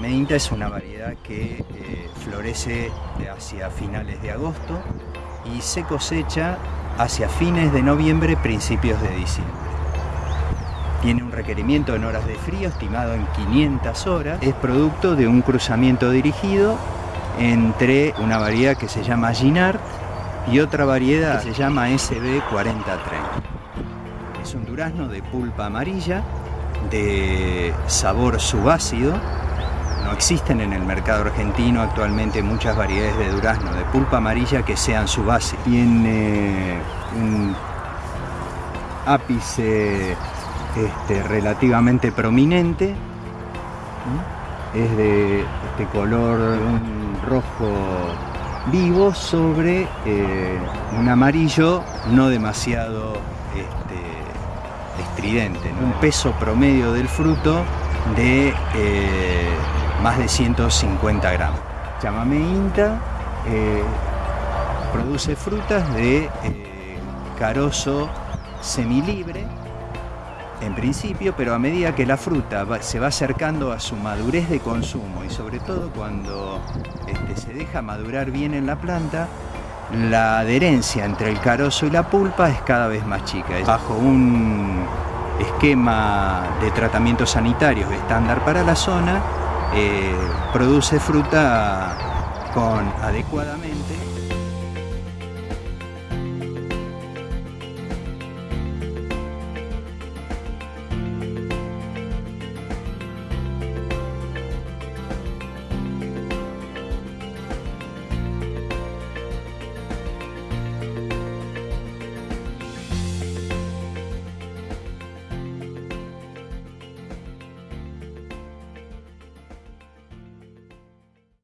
Inta es una variedad que eh, florece hacia finales de agosto y se cosecha hacia fines de noviembre, principios de diciembre. Tiene un requerimiento en horas de frío estimado en 500 horas. Es producto de un cruzamiento dirigido entre una variedad que se llama Ginard y otra variedad que se llama SB4030. Es un durazno de pulpa amarilla, de sabor subácido. No existen en el mercado argentino actualmente muchas variedades de durazno de pulpa amarilla que sean subácidos. Tiene un ápice este, relativamente prominente. Es de este color, rojo vivo sobre eh, un amarillo no demasiado este, estridente. Un peso promedio del fruto de eh, más de 150 gramos. Chamamé Inta eh, produce frutas de carozo semilibre en principio, pero a medida que la fruta se va acercando a su madurez de consumo y sobre todo cuando este, se deja madurar bien en la planta, la adherencia entre el carozo y la pulpa es cada vez más chica. Bajo un esquema de tratamientos sanitarios estándar para la zona, eh, produce fruta con adecuadamente